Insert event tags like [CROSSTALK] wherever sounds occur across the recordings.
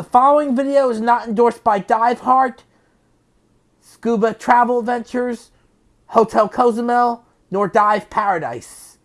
The following video is not endorsed by Dive Heart, Scuba Travel Ventures, Hotel Cozumel, nor Dive Paradise.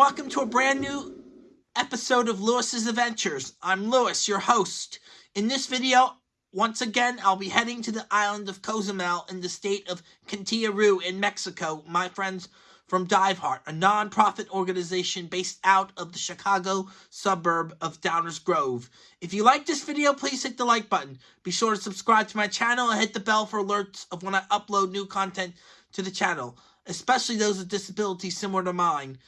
Welcome to a brand new episode of Lewis's Adventures. I'm Lewis, your host. In this video, once again, I'll be heading to the island of Cozumel in the state of Roo in Mexico. My friends from Dive Heart, a non-profit organization based out of the Chicago suburb of Downers Grove. If you like this video, please hit the like button. Be sure to subscribe to my channel and hit the bell for alerts of when I upload new content to the channel especially those with disabilities similar to mine.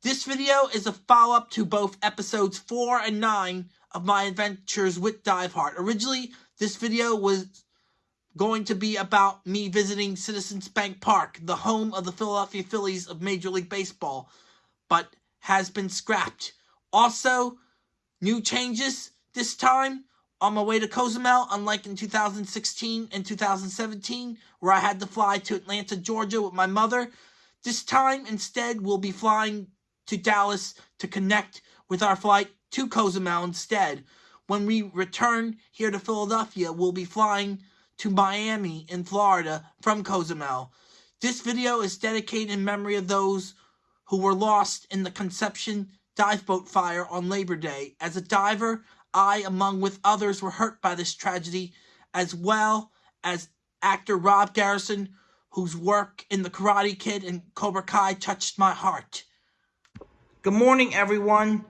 This video is a follow-up to both episodes 4 and 9 of my adventures with Dive Heart. Originally, this video was going to be about me visiting Citizens Bank Park, the home of the Philadelphia Phillies of Major League Baseball, but has been scrapped. Also, new changes this time on my way to Cozumel, unlike in 2016 and 2017, where I had to fly to Atlanta, Georgia with my mother. This time, instead, we'll be flying to Dallas to connect with our flight to Cozumel instead. When we return here to Philadelphia, we'll be flying to Miami in Florida from Cozumel. This video is dedicated in memory of those who were lost in the Conception dive boat fire on Labor Day. As a diver, I, among with others, were hurt by this tragedy, as well as actor Rob Garrison, whose work in The Karate Kid and Cobra Kai touched my heart. Good morning, everyone.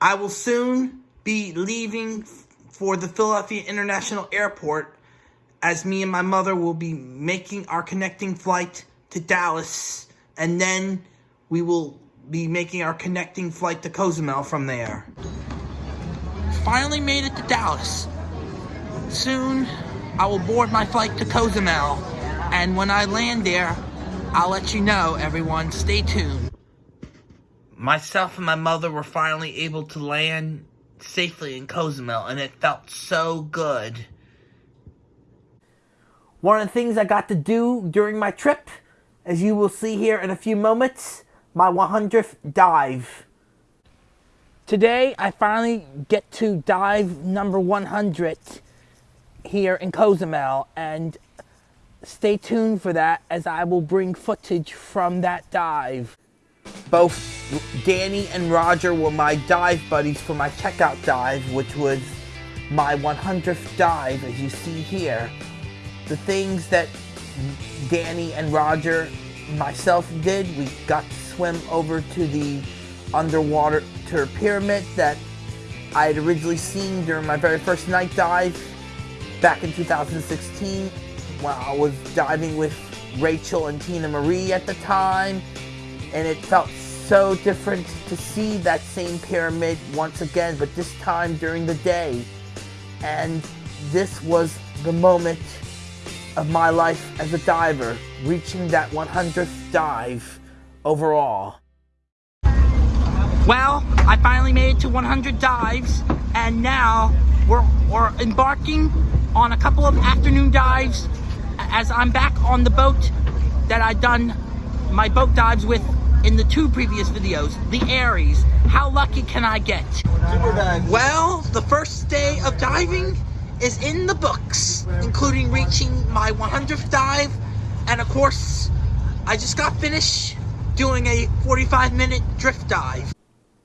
I will soon be leaving for the Philadelphia International Airport as me and my mother will be making our connecting flight to Dallas and then we will be making our connecting flight to Cozumel from there finally made it to Dallas. Soon, I will board my flight to Cozumel, and when I land there, I'll let you know, everyone. Stay tuned. Myself and my mother were finally able to land safely in Cozumel, and it felt so good. One of the things I got to do during my trip, as you will see here in a few moments, my 100th dive. Today, I finally get to dive number 100 here in Cozumel, and stay tuned for that as I will bring footage from that dive. Both Danny and Roger were my dive buddies for my checkout dive, which was my 100th dive, as you see here. The things that Danny and Roger myself did, we got to swim over to the underwater pyramid that I had originally seen during my very first night dive back in 2016 when I was diving with Rachel and Tina Marie at the time and it felt so different to see that same pyramid once again but this time during the day and this was the moment of my life as a diver reaching that 100th dive overall. Well, I finally made it to 100 dives, and now we're, we're embarking on a couple of afternoon dives as I'm back on the boat that I've done my boat dives with in the two previous videos, the Aries. How lucky can I get? Well, the first day of diving is in the books, including reaching my 100th dive, and of course, I just got finished doing a 45 minute drift dive.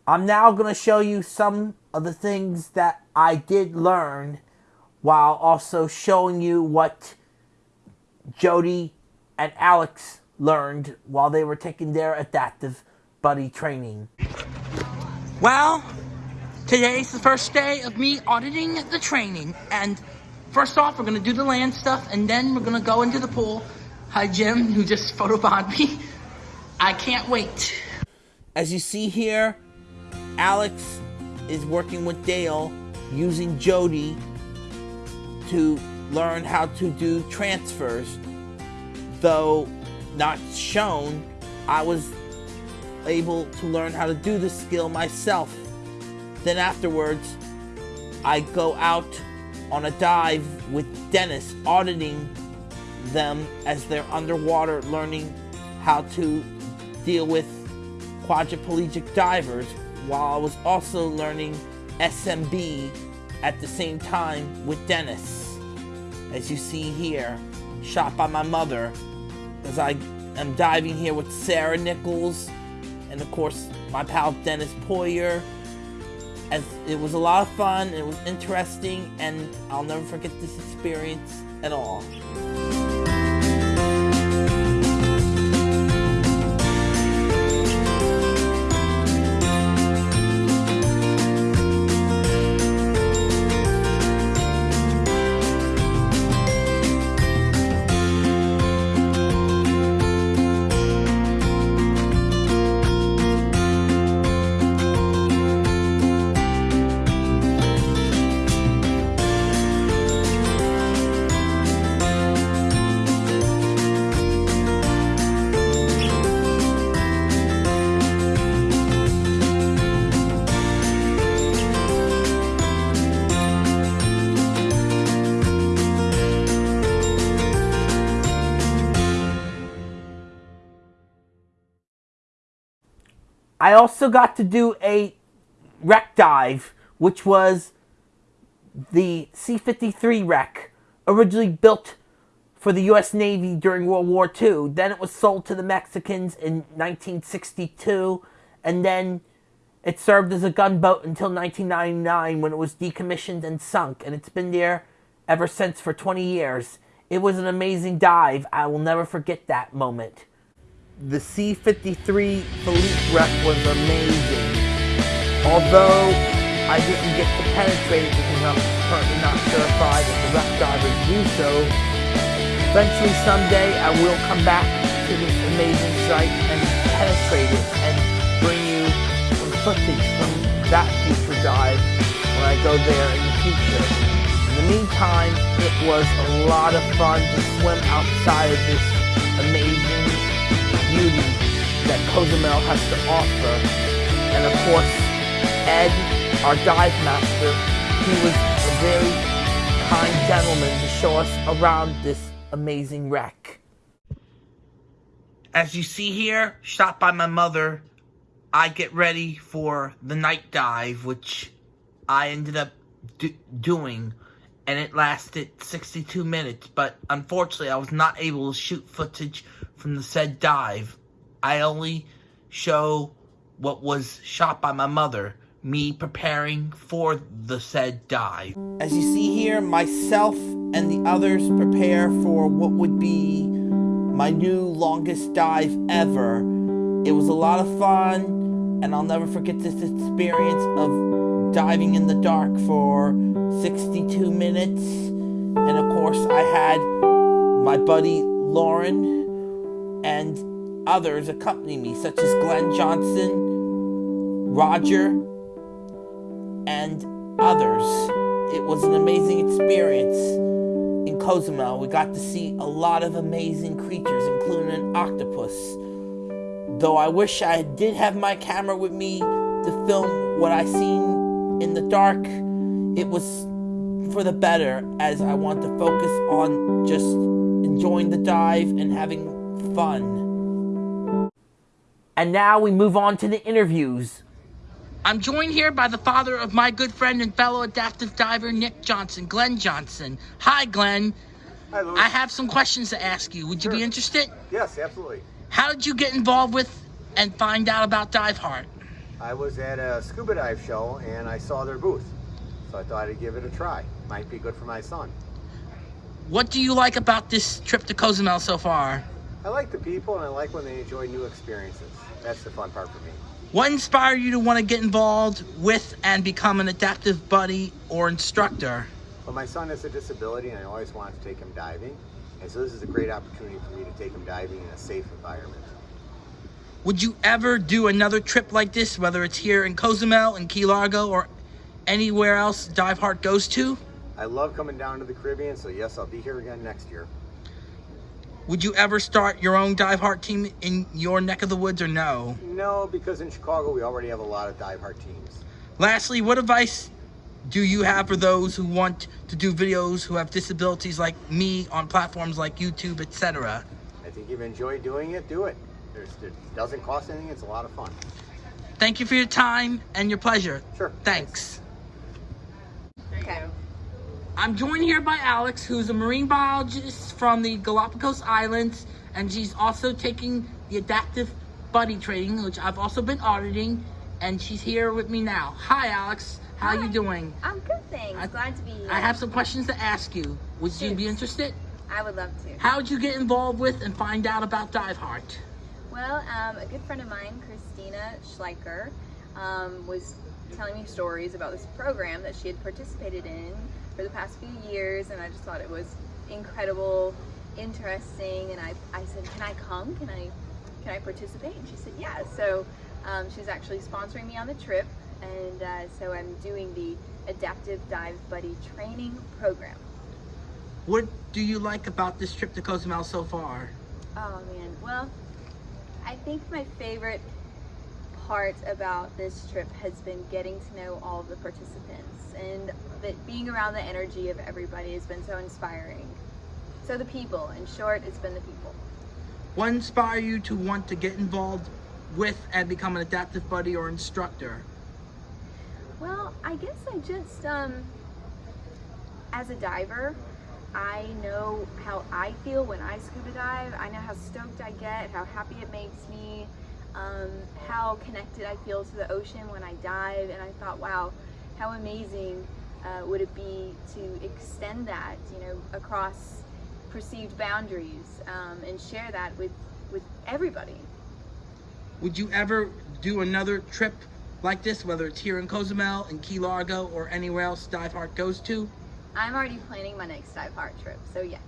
I'm now going to show you some of the things that I did learn while also showing you what Jody and Alex learned while they were taking their adaptive buddy training. Well, today's the first day of me auditing the training. And first off, we're going to do the land stuff, and then we're going to go into the pool. Hi, Jim, who just [LAUGHS] photobombed me. I can't wait. As you see here, Alex is working with Dale using Jody to learn how to do transfers. Though not shown, I was able to learn how to do the skill myself. Then afterwards, I go out on a dive with Dennis, auditing them as they're underwater, learning how to deal with quadriplegic divers, while I was also learning SMB at the same time with Dennis. As you see here, shot by my mother, as I am diving here with Sarah Nichols, and of course my pal Dennis Poyer. As it was a lot of fun, it was interesting, and I'll never forget this experience at all. Also got to do a wreck dive, which was the C-53 wreck, originally built for the U.S. Navy during World War II. Then it was sold to the Mexicans in 1962, and then it served as a gunboat until 1999 when it was decommissioned and sunk, and it's been there ever since for 20 years. It was an amazing dive. I will never forget that moment the C-53 Felipe wreck was amazing. Although I didn't get to penetrate it because I'm currently not certified as a wreck diver do so, eventually someday I will come back to this amazing site and penetrate it and bring you some footage from that future dive when I go there in the future. In the meantime, it was a lot of fun to swim outside of this amazing beauty that Cozumel has to offer. And of course, Ed, our dive master, he was a very kind gentleman to show us around this amazing wreck. As you see here, shot by my mother, I get ready for the night dive, which I ended up do doing, and it lasted 62 minutes, but unfortunately I was not able to shoot footage from the said dive. I only show what was shot by my mother, me preparing for the said dive. As you see here, myself and the others prepare for what would be my new longest dive ever. It was a lot of fun, and I'll never forget this experience of diving in the dark for 62 minutes. And of course, I had my buddy Lauren and others accompany me, such as Glenn Johnson, Roger, and others. It was an amazing experience in Cozumel. We got to see a lot of amazing creatures, including an octopus. Though I wish I did have my camera with me to film what I seen in the dark, it was for the better as I want to focus on just enjoying the dive and having fun. And now we move on to the interviews. I'm joined here by the father of my good friend and fellow adaptive diver, Nick Johnson, Glenn Johnson. Hi, Glenn. Hi, Lewis. I have some questions to ask you. Would you be interested? Yes, absolutely. How did you get involved with and find out about Dive Heart? I was at a scuba dive show and I saw their booth. So I thought I'd give it a try. Might be good for my son. What do you like about this trip to Cozumel so far? I like the people and I like when they enjoy new experiences. That's the fun part for me. What inspired you to want to get involved with and become an adaptive buddy or instructor? Well, my son has a disability and I always wanted to take him diving. And so this is a great opportunity for me to take him diving in a safe environment. Would you ever do another trip like this, whether it's here in Cozumel, in Key Largo, or anywhere else Dive Heart goes to? I love coming down to the Caribbean, so yes, I'll be here again next year. Would you ever start your own Dive Heart team in your neck of the woods or no? No, because in Chicago we already have a lot of Dive Heart teams. Lastly, what advice do you have for those who want to do videos who have disabilities like me on platforms like YouTube, etc.? I think you've enjoyed doing it, do it. There's, it doesn't cost anything, it's a lot of fun. Thank you for your time and your pleasure. Sure. Thanks. Okay. I'm joined here by Alex, who's a marine biologist from the Galapagos Islands, and she's also taking the adaptive buddy training, which I've also been auditing, and she's here with me now. Hi, Alex. How Hi. you doing? I'm good, thanks. I- Glad to be here. I have some questions to ask you. Would you be interested? I would love to. How did you get involved with and find out about Dive Heart? Well, um, a good friend of mine, Christina Schleicher, um, was telling me stories about this program that she had participated in for the past few years, and I just thought it was incredible, interesting, and I, I said, can I come? Can I, can I participate? And she said, yeah. So um, she's actually sponsoring me on the trip, and uh, so I'm doing the Adaptive Dive Buddy Training Program. What do you like about this trip to Cozumel so far? Oh man, well, I think my favorite part about this trip has been getting to know all of the participants and that being around the energy of everybody has been so inspiring. So the people, in short, it's been the people. What inspired you to want to get involved with and become an adaptive buddy or instructor? Well, I guess I just, um, as a diver, I know how I feel when I scuba dive. I know how stoked I get, how happy it makes me, um, how connected I feel to the ocean when I dive. And I thought, wow, how amazing uh, would it be to extend that, you know, across perceived boundaries um, and share that with, with everybody. Would you ever do another trip like this, whether it's here in Cozumel, in Key Largo, or anywhere else Dive Heart goes to? I'm already planning my next dive heart trip, so yes.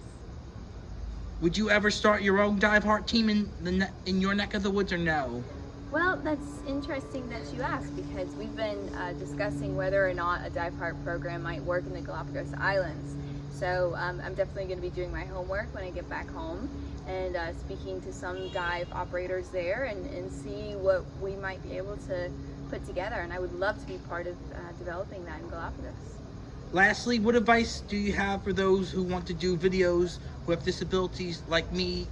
Would you ever start your own Dive Heart team in the ne- in your neck of the woods or no? Well, that's interesting that you ask because we've been uh, discussing whether or not a dive heart program might work in the Galapagos Islands. So um, I'm definitely going to be doing my homework when I get back home and uh, speaking to some dive operators there and, and see what we might be able to put together. And I would love to be part of uh, developing that in Galapagos. Lastly, what advice do you have for those who want to do videos who have disabilities like me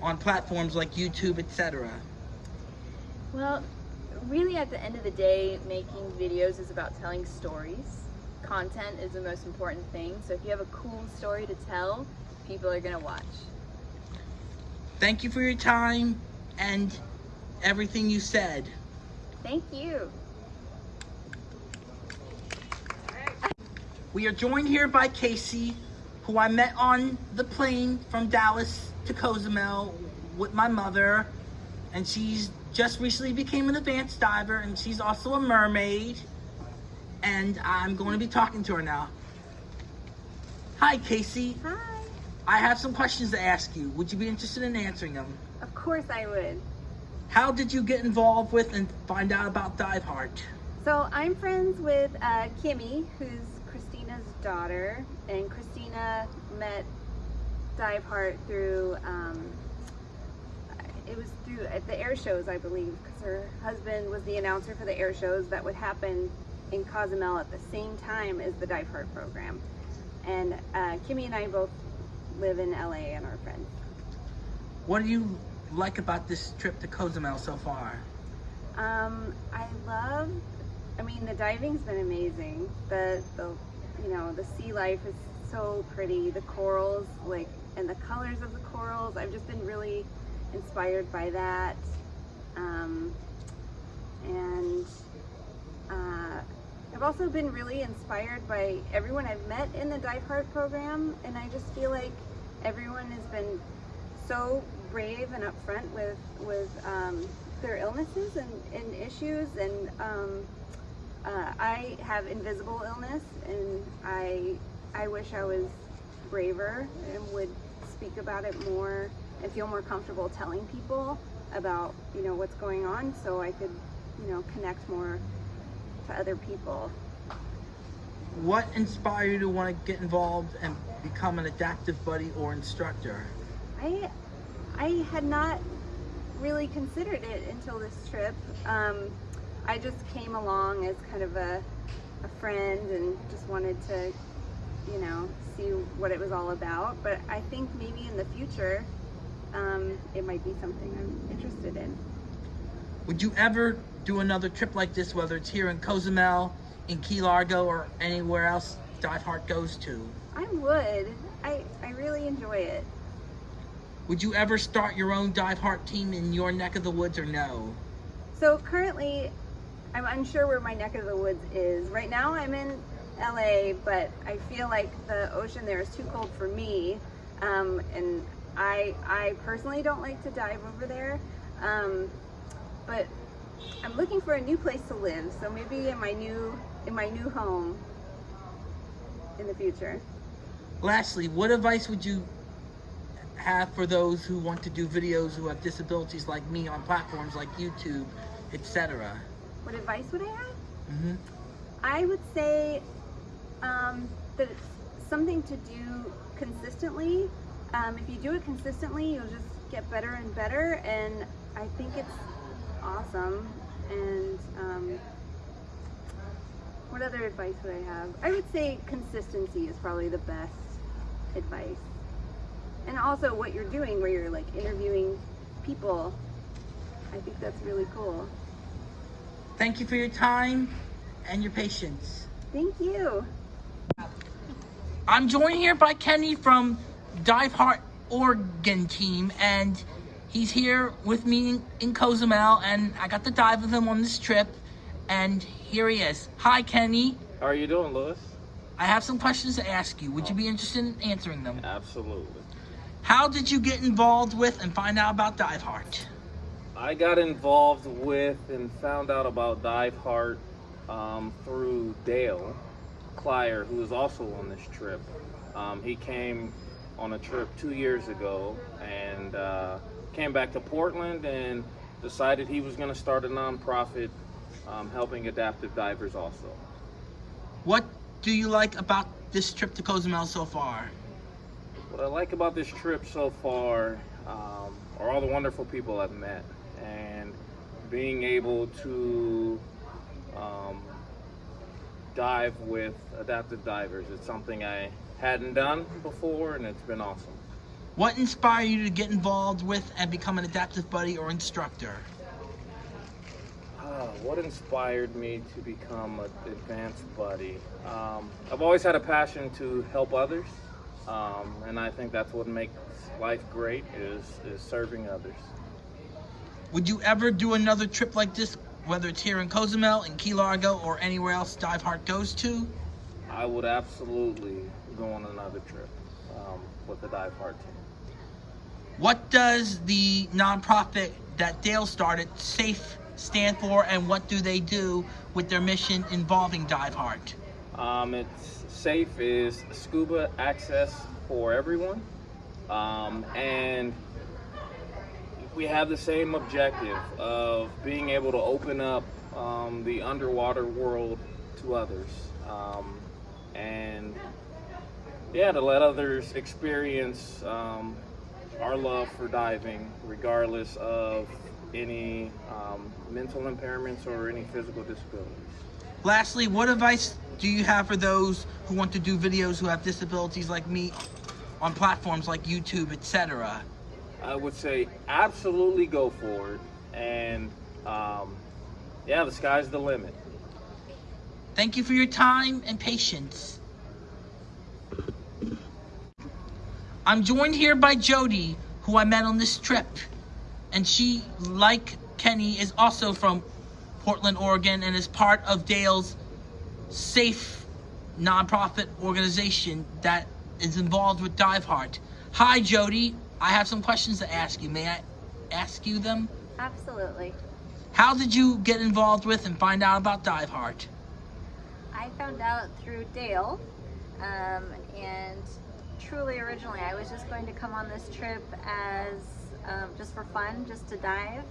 on platforms like YouTube, etc.? Well, really at the end of the day, making videos is about telling stories. Content is the most important thing. So if you have a cool story to tell, people are gonna watch. Thank you for your time and everything you said. Thank you. We are joined here by Casey, who I met on the plane from Dallas to Cozumel with my mother. And she's just recently became an advanced diver and she's also a mermaid. And I'm going to be talking to her now. Hi, Casey. Hi. I have some questions to ask you. Would you be interested in answering them? Of course I would. How did you get involved with and find out about Dive Heart? So I'm friends with uh, Kimmy, who's Christina's daughter, and Christina met Dive Heart through, um, it was through at the air shows, I believe, because her husband was the announcer for the air shows that would happen in Cozumel at the same time as the Dive Heart program. And uh, Kimmy and I both live in LA and are friends. What do you like about this trip to Cozumel so far? Um, I love, I mean, the diving's been amazing. The, the, you know, the sea life is so pretty. The corals, like, and the colors of the corals, I've just been really inspired by that. Um, and uh, I've also been really inspired by everyone I've met in the Dive Heart program, and I just feel like everyone has been so brave and upfront with with um, their illnesses and, and issues. And um, uh, I have invisible illness, and I I wish I was braver and would speak about it more and feel more comfortable telling people about you know what's going on, so I could you know connect more to other people. What inspired you to want to get involved and become an adaptive buddy or instructor? I I had not really considered it until this trip. Um, I just came along as kind of a, a friend and just wanted to, you know, see what it was all about. But I think maybe in the future, um, it might be something I'm interested in. Would you ever do another trip like this, whether it's here in Cozumel, in Key Largo, or anywhere else Dive Heart goes to? I would. I, I really enjoy it. Would you ever start your own Dive Heart team in your neck of the woods or no? So currently, I'm unsure where my neck of the woods is. Right now I'm in LA, but I feel like the ocean there is too cold for me. Um, and I, I personally don't like to dive over there. Um, but I'm looking for a new place to live. So maybe in my new, in my new home in the future. Lastly, what advice would you have for those who want to do videos who have disabilities like me on platforms like YouTube, etc.? What advice would I have? hmm I would say um, that it's something to do consistently. Um, if you do it consistently, you'll just get better and better. And I think it's awesome. And um, what other advice would I have? I would say consistency is probably the best advice. And also what you're doing, where you're like interviewing people. I think that's really cool. Thank you for your time and your patience. Thank you. I'm joined here by Kenny from Dive Heart Oregon team, and he's here with me in, in Cozumel, and I got to dive with him on this trip, and here he is. Hi, Kenny. How are you doing, Lewis? I have some questions to ask you. Would you be interested in answering them? Absolutely. How did you get involved with and find out about Dive Heart? I got involved with and found out about Dive Heart um, through Dale Clier, who is also on this trip. Um, he came on a trip two years ago and uh, came back to Portland and decided he was going to start a nonprofit um, helping adaptive divers also. What do you like about this trip to Cozumel so far? What I like about this trip so far um, are all the wonderful people I've met and being able to um, dive with adaptive divers. It's something I hadn't done before and it's been awesome. What inspired you to get involved with and become an adaptive buddy or instructor? Ah, what inspired me to become an advanced buddy? Um, I've always had a passion to help others, um, and I think that's what makes life great is, is serving others. Would you ever do another trip like this, whether it's here in Cozumel, in Key Largo, or anywhere else Dive Heart goes to? I would absolutely go on another trip um, with the Dive Heart team. What does the nonprofit that Dale started, SAFE, stand for, and what do they do with their mission involving Dive Heart? Um, it's safe is scuba access for everyone, um, and we have the same objective of being able to open up um, the underwater world to others, um, and yeah, to let others experience um, our love for diving, regardless of any um, mental impairments or any physical disabilities. Lastly, what advice do you have for those who want to do videos who have disabilities like me on platforms like YouTube, etc.? I would say absolutely go for it. And um, yeah, the sky's the limit. Thank you for your time and patience. I'm joined here by Jody, who I met on this trip. And she, like Kenny, is also from Portland, Oregon, and is part of Dale's safe nonprofit organization that is involved with Dive Heart. Hi, Jody. I have some questions to ask you. May I ask you them? Absolutely. How did you get involved with and find out about Dive Heart? I found out through Dale, um, and truly originally I was just going to come on this trip as um, just for fun, just to dive,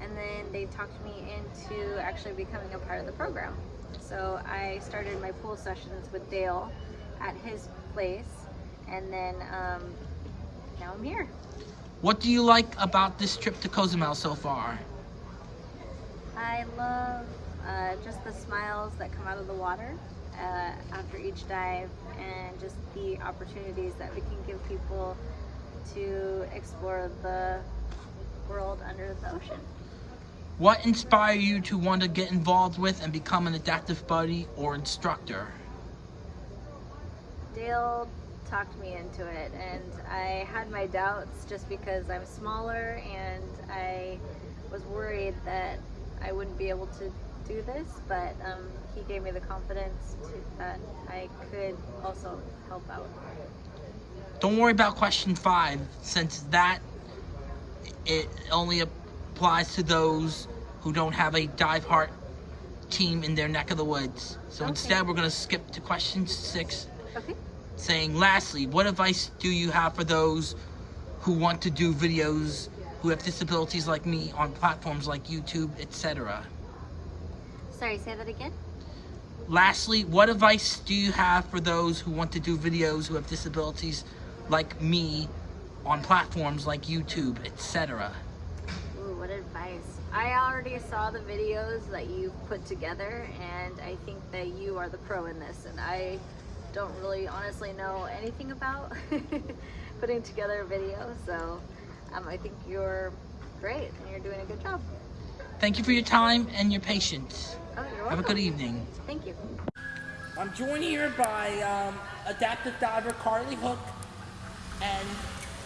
and then they talked me into actually becoming a part of the program. So I started my pool sessions with Dale at his place, and then um, now I'm here. What do you like about this trip to Cozumel so far? I love uh, just the smiles that come out of the water uh, after each dive and just the opportunities that we can give people to explore the world under the ocean. What inspired you to want to get involved with and become an adaptive buddy or instructor? Dale talked me into it and I had my doubts just because I'm smaller and I was worried that I wouldn't be able to do this, but um, he gave me the confidence to, that I could also help out. Don't worry about question five, since that it only applies to those who don't have a dive heart team in their neck of the woods. So Okay. instead, we're going to skip to question six, Okay. Saying, lastly, what advice do you have for those who want to do videos who have disabilities like me on platforms like YouTube, etc.? Sorry, say that again? Lastly, what advice do you have for those who want to do videos who have disabilities like me on platforms like YouTube, etc.? Ooh, what advice. I already saw the videos that you put together and I think that you are the pro in this and I don't really honestly know anything about [LAUGHS] putting together a video so um, I think you're great and you're doing a good job. Thank you for your time and your patience. Oh, you're Have a good evening. Thank you. I'm joined here by um, adaptive diver Carly Hook. And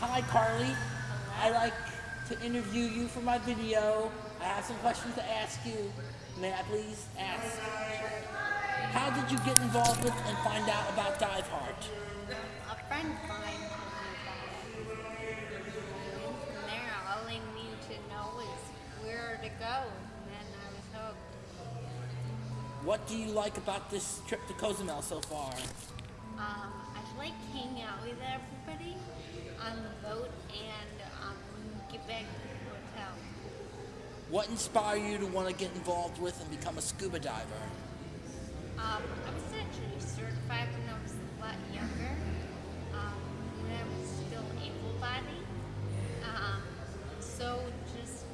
hi, Carly. I like to interview you for my video. I have some questions to ask you. May I please ask? How did you get involved with and find out about Dive Heart? A friend of mine told me about it. And from there, all I need to know is where to go. And I was hooked. What do you like about this trip to Cozumel so far? Um, I like hanging out with everybody on the boat and um, get back to the hotel. What inspired you to want to get involved with and become a scuba diver? Um, I was actually certified when I was a lot younger. Um, when I was still able-bodied. Um, so just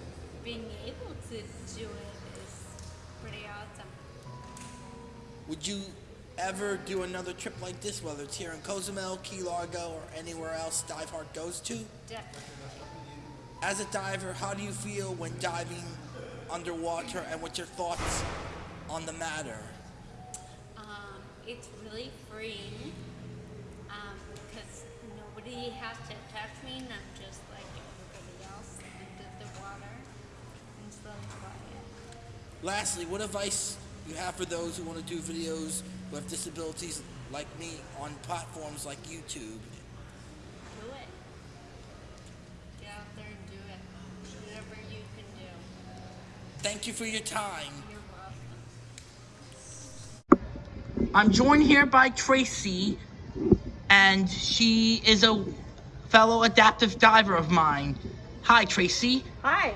being able to do it is pretty awesome. Would you ever do another trip like this, whether it's here in Cozumel, Key Largo, or anywhere else Dive Heart goes to? Definitely. As a diver, how do you feel when diving underwater, and what's your thoughts on the matter? Um, it's really freeing um, because nobody has to touch me and I'm just like everybody else into the water and slowly quiet. Lastly, what advice you have for those who want to do videos who have disabilities like me on platforms like YouTube? Do it. Get out there and do it. Whatever you can do. Thank you for your time. You're welcome. I'm joined here by Tracy, and she is a fellow adaptive diver of mine. Hi, Tracy. Hi,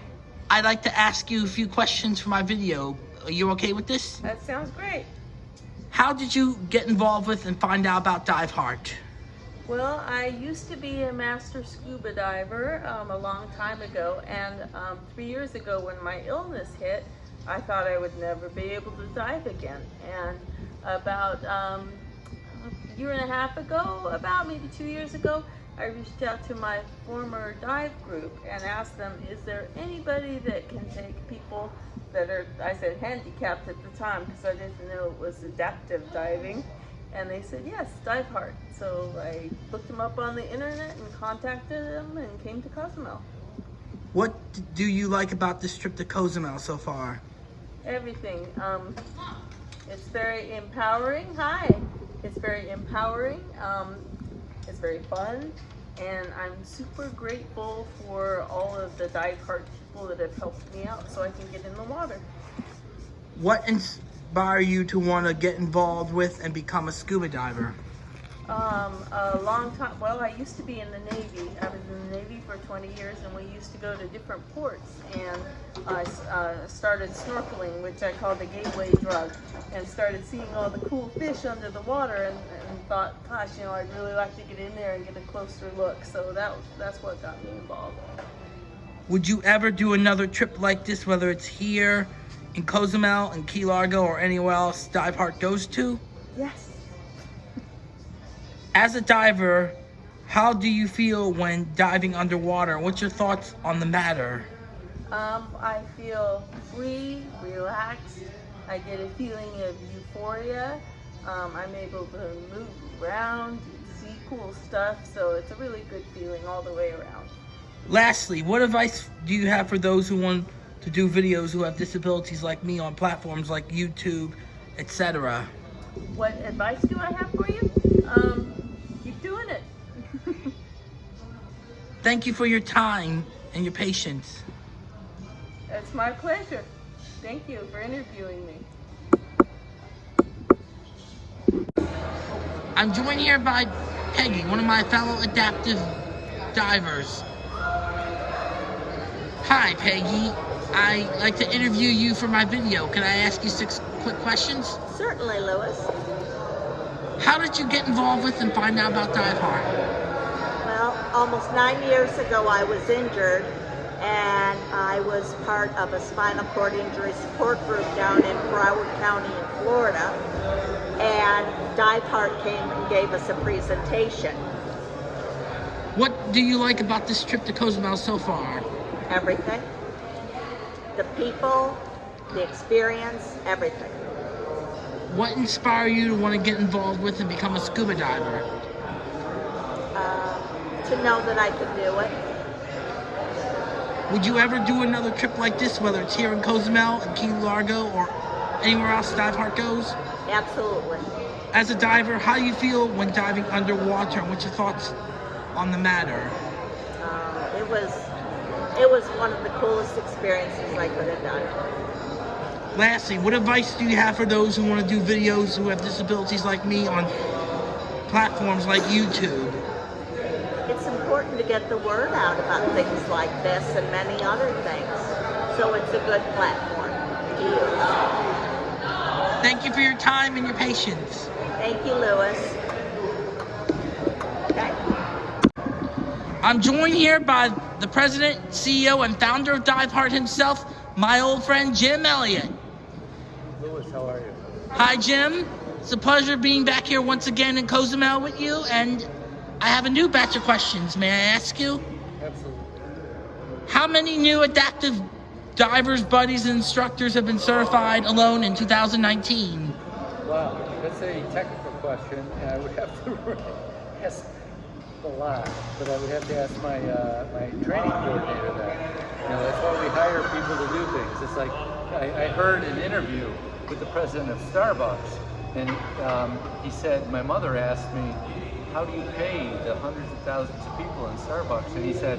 I'd like to ask you a few questions for my video. Are you okay with this? that sounds great. How did you get involved with and find out about Dive Heart? Well, I used to be a master scuba diver um, a long time ago, and um, three years ago when my illness hit, I thought I would never be able to dive again. And about um, a year and a half ago, about maybe two years ago, I reached out to my former dive group and asked them, is there anybody that can take people that are, I said handicapped at the time because I didn't know it was adaptive diving. And they said, yes, dive heart. So I looked them up on the internet and contacted them and came to Cozumel. What do you like about this trip to Cozumel so far? everything. Um, it's very empowering. Hi. It's very empowering. Um, it's very fun. And I'm super grateful for all of the dive heart people that have helped me out so I can get in the water. What inspired you to want to get involved with and become a scuba diver? Um, a long time, well, I used to be in the Navy. I was in the Navy for 20 years and we used to go to different ports and I uh, started snorkeling, which I call the gateway drug, and started seeing all the cool fish under the water and, and thought, gosh, you know, I'd really like to get in there and get a closer look. So that, that's what got me involved. Would you ever do another trip like this, whether it's here in Cozumel and Key Largo or anywhere else Dive Heart goes to? Yes. As a diver, how do you feel when diving underwater? What's your thoughts on the matter? Um, I feel free, relaxed. I get a feeling of euphoria. Um, I'm able to move around, see cool stuff, so it's a really good feeling all the way around. Lastly, what advice do you have for those who want to do videos who have disabilities like me on platforms like YouTube, etc.? What advice do I have for you? Um, keep doing it. [LAUGHS] Thank you for your time and your patience. It's my pleasure. Thank you for interviewing me. I'm joined here by Peggy, one of my fellow adaptive divers. Hi, Peggy. I'd like to interview you for my video. Can I ask you six quick questions? Certainly, Lewis. How did you get involved with and find out about Dive Heart? Well, almost nine years ago, I was injured, and I was part of a spinal cord injury support group down in Broward County in Florida. And Dive Heart came and gave us a presentation. What do you like about this trip to Cozumel so far? Everything. The people, the experience, everything. What inspired you to want to get involved with and become a scuba diver? Uh, to know that I could do it. Would you ever do another trip like this, whether it's here in Cozumel, in Key Largo, or anywhere else Dive Heart goes? Absolutely. As a diver, how do you feel when diving underwater, and what's your thoughts on the matter? Uh, it was it was one of the coolest experiences I could have done. Lastly, what advice do you have for those who want to do videos who have disabilities like me on platforms like YouTube? It's important to get the word out about things like this and many other things. So it's a good platform to use. Thank you for your time and your patience. Thank you, Lewis. Okay. I'm joined here by the president, CEO, and founder of Dive Heart himself, my old friend Jim Elliott. Lewis, how are you? Hi, Jim. It's a pleasure being back here once again in Cozumel with you, and I have a new batch of questions. May I ask you? Absolutely. How many new adaptive divers, buddies, and instructors have been certified alone in 2019? Wow, that's a technical question, and I would have to [LAUGHS] ask a lot, but I would have to ask my uh, my training coordinator that. You know, that's why we hire people to do things. It's like I, I heard an interview with the president of Starbucks, and um, he said, my mother asked me, how do you pay the hundreds of thousands of people in Starbucks? And he said,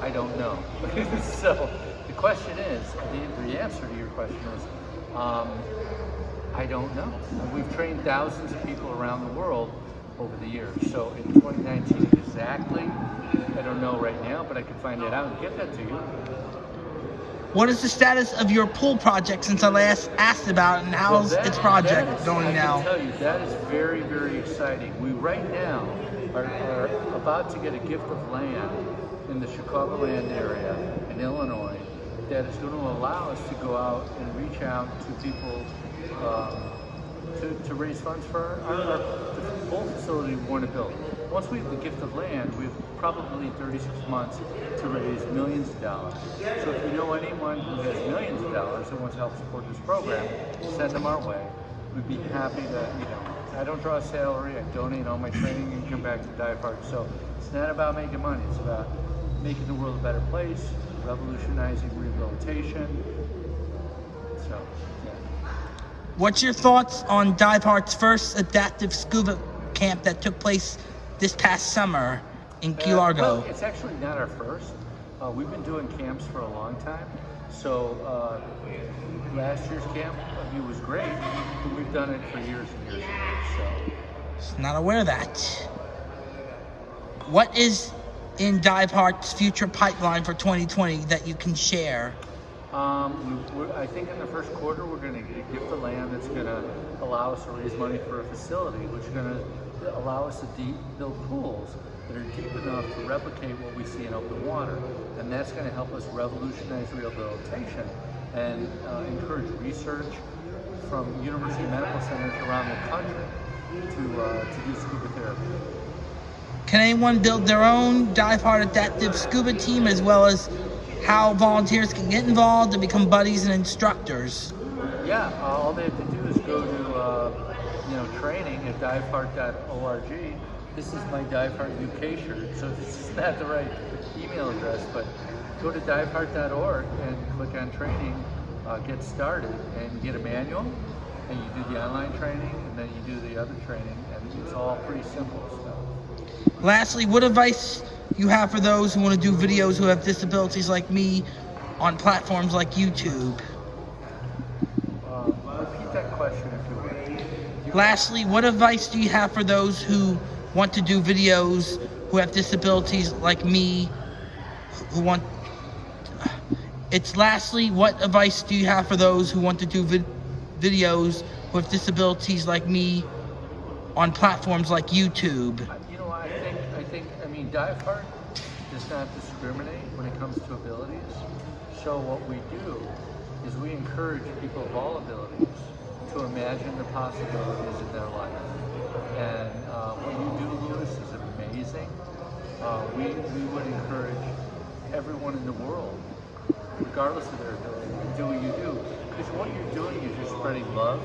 I don't know. [LAUGHS] so the question is, the, the answer to your question is, um, I don't know. We've trained thousands of people around the world over the years. So in 2019 exactly, I don't know right now, but I can find that out and get that to you. What is the status of your pool project since I last asked about it, and how's Well, that- its project is- going I now? can tell you, that is very, very exciting. We right now are, are about to get a gift of land in the Chicagoland area in Illinois that is going to allow us to go out and reach out to people um, to, to raise funds for our, our, the pool facility we want to build. Once we have the gift of land, we have probably 36 months to raise millions of dollars. So if you know anyone who has millions of dollars that wants to help support this program, send them our way. We'd be happy to, you know, I don't draw a salary, I donate all my training and come back to Dive Heart. So it's not about making money, it's about making the world a better place, revolutionizing rehabilitation. So. What's your thoughts on Dive Heart's first adaptive scuba camp that took place this past summer in Key Uh, Largo? well, it's actually not our first. Uh, we've been doing camps for a long time. So uh, last year's camp uh, it was great, but we've done it for years and years and years. So Not aware of that. What is in Dive Heart's future pipeline for 2020 that you can share? Um, we, I think in the first quarter we're going to give the land that's going to allow us to raise money for a facility, which is going to allow us to deep, build pools that are deep enough to replicate what we see in open water, and that's going to help us revolutionize rehabilitation and uh, encourage research from university medical centers around the country to uh, to do scuba therapy. Can anyone build their own Dive Heart adaptive scuba team as well as how volunteers can get involved and become buddies and instructors? Yeah, uh, all they have to do is go to uh, you know training at diveheart.org. This is my Diveheart UK shirt, so [LAUGHS] this is not the right email address, but go to diveheart.org and click on training, uh, get started, and get a manual, and you do the online training, and then you do the other training, and it's all pretty simple stuff. Lastly, what advice you have for those who want to do videos who have disabilities like me on platforms like YouTube? Lastly, what advice do you have for those who want to do videos who have disabilities like me who want it's lastly what advice do you have for those who want to do vid- videos have disabilities like me on platforms like YouTube? You know, I think, I think, I mean, Dive Heart does not discriminate when it comes to abilities. So what we do is we encourage people of all abilities to imagine the possibilities in their life. And uh, what you do, Lewis, is amazing. Uh, we, we would encourage everyone in the world, regardless of their ability, to do what you do. Because what you're doing is you're spreading love.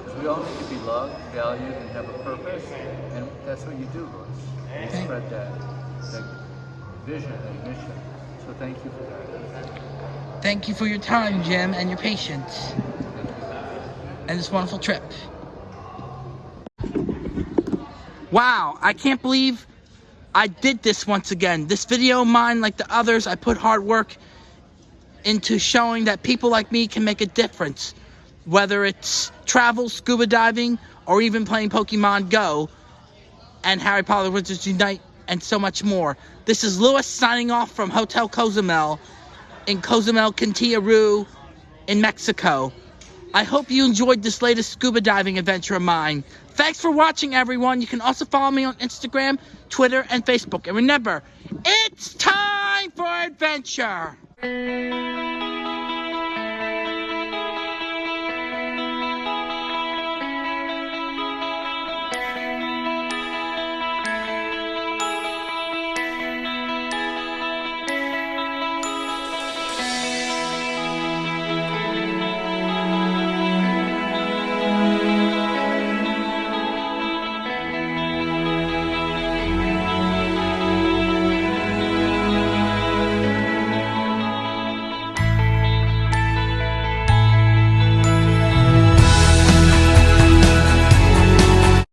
Because we all need to be loved, valued, and have a purpose. And that's what you do, Lewis. You spread that, vision and mission. So thank you for that. Thank you for your time, Jim, and your patience, and this wonderful trip. Wow, I can't believe I did this once again. This video mine, like the others, I put hard work into showing that people like me can make a difference. Whether it's travel, scuba diving, or even playing Pokemon Go, and Harry Potter Wizards Unite, and so much more. This is Lewis signing off from Hotel Cozumel in Cozumel, Quintilla in Mexico. I hope you enjoyed this latest scuba diving adventure of mine. Thanks for watching, everyone. You can also follow me on Instagram, Twitter, and Facebook. And remember, it's time for adventure!